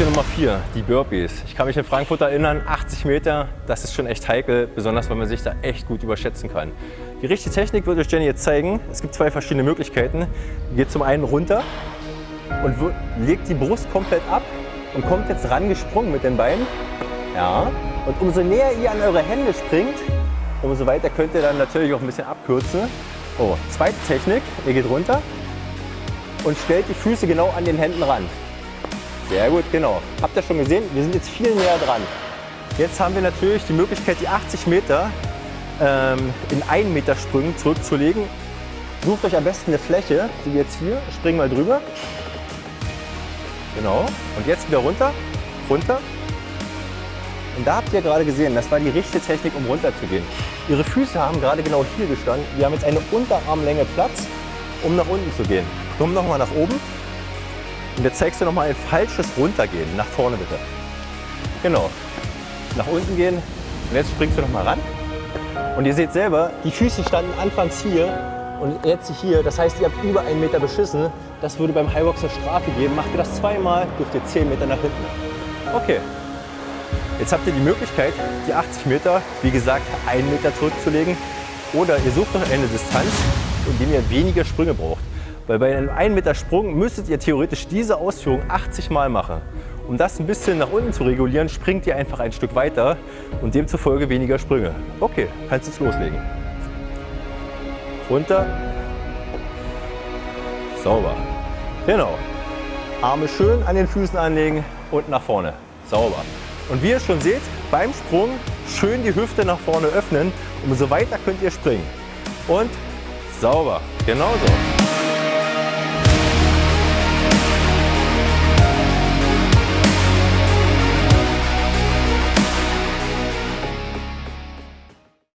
Lektion Nummer 4, die Burpees. Ich kann mich in Frankfurt erinnern, 80 Meter, das ist schon echt heikel, besonders weil man sich da echt gut überschätzen kann. Die richtige Technik wird euch Jenny jetzt zeigen. Es gibt zwei verschiedene Möglichkeiten. Ihr geht zum einen runter und legt die Brust komplett ab und kommt jetzt rangesprungen mit den Beinen. Ja. Und umso näher ihr an eure Hände springt, umso weiter könnt ihr dann natürlich auch ein bisschen abkürzen. Oh, zweite Technik, ihr geht runter und stellt die Füße genau an den Händen ran. Sehr gut, genau. Habt ihr schon gesehen? Wir sind jetzt viel näher dran. Jetzt haben wir natürlich die Möglichkeit, die 80 Meter ähm, in 1 Meter Sprüngen zurückzulegen. Sucht euch am besten eine Fläche, wie jetzt hier. Spring mal drüber. Genau. Und jetzt wieder runter, runter. Und da habt ihr gerade gesehen, das war die richtige Technik, um runter zu gehen. Ihre Füße haben gerade genau hier gestanden. Wir haben jetzt eine Unterarmlänge Platz, um nach unten zu gehen. Komm nochmal nach oben. Und jetzt zeigst du noch mal ein falsches Runtergehen. Nach vorne bitte. Genau. Nach unten gehen. Und jetzt springst du noch mal ran. Und ihr seht selber, die Füße standen anfangs hier und jetzt hier. Das heißt, ihr habt über einen Meter beschissen. Das würde beim Highbox eine Strafe geben. Macht ihr das zweimal, dürft ihr 10 Meter nach hinten. Okay. Jetzt habt ihr die Möglichkeit, die 80 Meter, wie gesagt, einen Meter zurückzulegen. Oder ihr sucht noch eine Distanz, in dem ihr weniger Sprünge braucht. Weil bei einem 1 Meter Sprung müsstet ihr theoretisch diese Ausführung 80 Mal machen. Um das ein bisschen nach unten zu regulieren, springt ihr einfach ein Stück weiter und demzufolge weniger Sprünge. Okay, kannst jetzt loslegen. Runter. Sauber. Genau. Arme schön an den Füßen anlegen und nach vorne. Sauber. Und wie ihr schon seht, beim Sprung schön die Hüfte nach vorne öffnen. Umso weiter könnt ihr springen. Und sauber. Genauso.